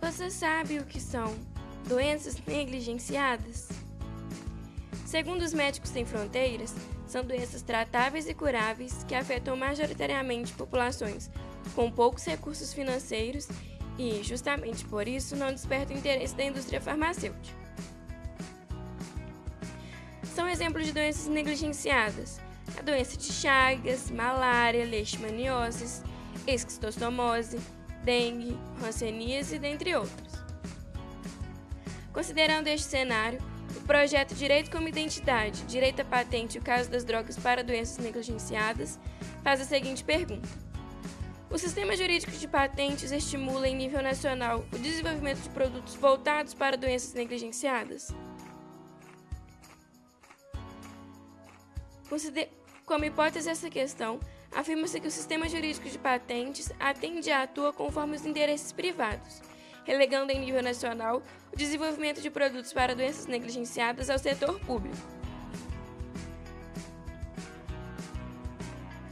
Você sabe o que são doenças negligenciadas? Segundo os Médicos Sem Fronteiras, são doenças tratáveis e curáveis que afetam majoritariamente populações com poucos recursos financeiros e, justamente por isso, não despertam interesse da indústria farmacêutica. São exemplos de doenças negligenciadas a doença de Chagas, malária, leishmaniose, esquistostomose, dengue, hanseníase, dentre outros. Considerando este cenário, o projeto Direito como Identidade, Direito à Patente e o caso das drogas para doenças negligenciadas faz a seguinte pergunta. O sistema jurídico de patentes estimula em nível nacional o desenvolvimento de produtos voltados para doenças negligenciadas? Como hipótese essa questão, afirma-se que o sistema jurídico de patentes atende e atua conforme os interesses privados, relegando em nível nacional o desenvolvimento de produtos para doenças negligenciadas ao setor público.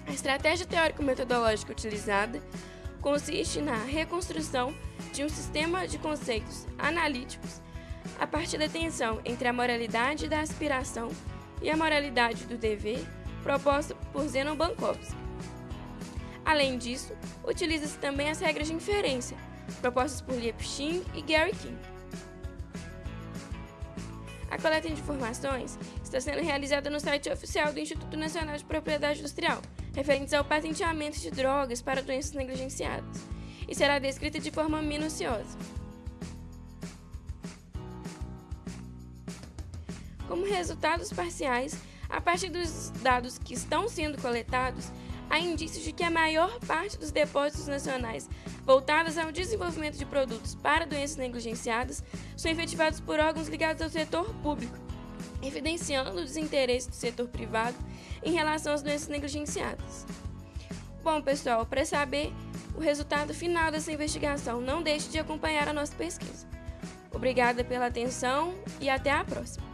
A estratégia teórico-metodológica utilizada consiste na reconstrução de um sistema de conceitos analíticos a partir da tensão entre a moralidade da aspiração e a moralidade do dever proposta por Zenon Bankovsky. Além disso, utiliza-se também as regras de inferência, propostas por Liebshin e Gary King. A coleta de informações está sendo realizada no site oficial do Instituto Nacional de Propriedade Industrial, referentes ao patenteamento de drogas para doenças negligenciadas, e será descrita de forma minuciosa. Como resultados parciais, a partir dos dados que estão sendo coletados, há indícios de que a maior parte dos depósitos nacionais voltados ao desenvolvimento de produtos para doenças negligenciadas são efetivados por órgãos ligados ao setor público, evidenciando o desinteresse do setor privado em relação às doenças negligenciadas. Bom, pessoal, para saber o resultado final dessa investigação, não deixe de acompanhar a nossa pesquisa. Obrigada pela atenção e até a próxima!